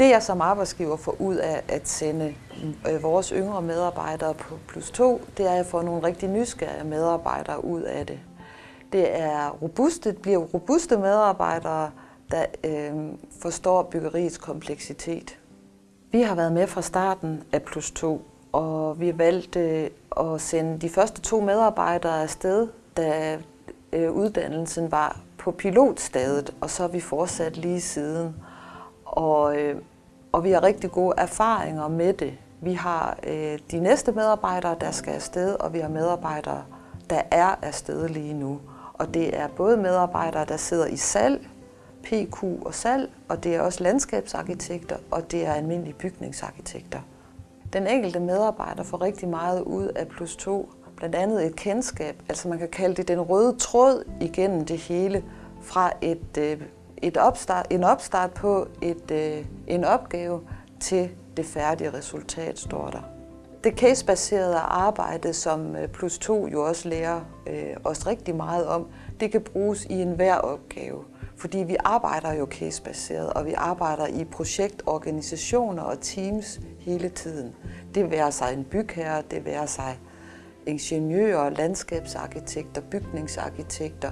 Det jeg som arbejdsgiver får ud af at sende øh, vores yngre medarbejdere på plus 2, det er at få nogle rigtig nysgerrige medarbejdere ud af det. Det er robuste, det bliver robuste medarbejdere, der øh, forstår byggeriets kompleksitet. Vi har været med fra starten af plus 2, og vi valgte øh, at sende de første to medarbejdere afsted, da øh, uddannelsen var på pilotstadet, og så har vi fortsat lige siden. Og, øh, og vi har rigtig gode erfaringer med det. Vi har øh, de næste medarbejdere, der skal afsted, og vi har medarbejdere, der er afsted lige nu. Og det er både medarbejdere, der sidder i salg, PQ og salg, og det er også landskabsarkitekter, og det er almindelige bygningsarkitekter. Den enkelte medarbejder får rigtig meget ud af plus 2, blandt andet et kendskab, altså man kan kalde det den røde tråd igennem det hele, fra et, øh, et opstart, en opstart på et, øh, en opgave til det færdige resultat, står der. Det casebaserede arbejde, som øh, plus 2 jo også lærer øh, os rigtig meget om, det kan bruges i enhver opgave. Fordi vi arbejder jo casebaseret, og vi arbejder i projektorganisationer og teams hele tiden. Det vil sig en bygherre, det vil sig ingeniører, landskabsarkitekter, bygningsarkitekter,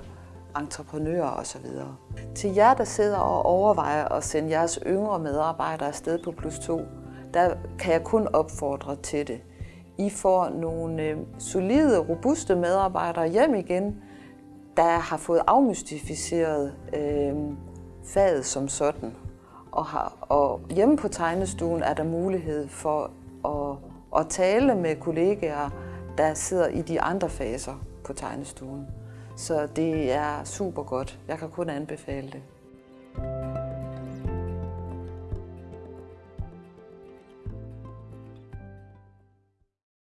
entreprenører osv. Til jer, der sidder og overvejer at sende jeres yngre medarbejdere afsted på plus 2, der kan jeg kun opfordre til det. I får nogle øh, solide, robuste medarbejdere hjem igen, der har fået afmystificeret øh, faget som sådan. Og, har, og hjemme på tegnestuen er der mulighed for at, at tale med kollegaer, der sidder i de andre faser på tegnestuen. Så det er super godt. Jeg kan kun anbefale det.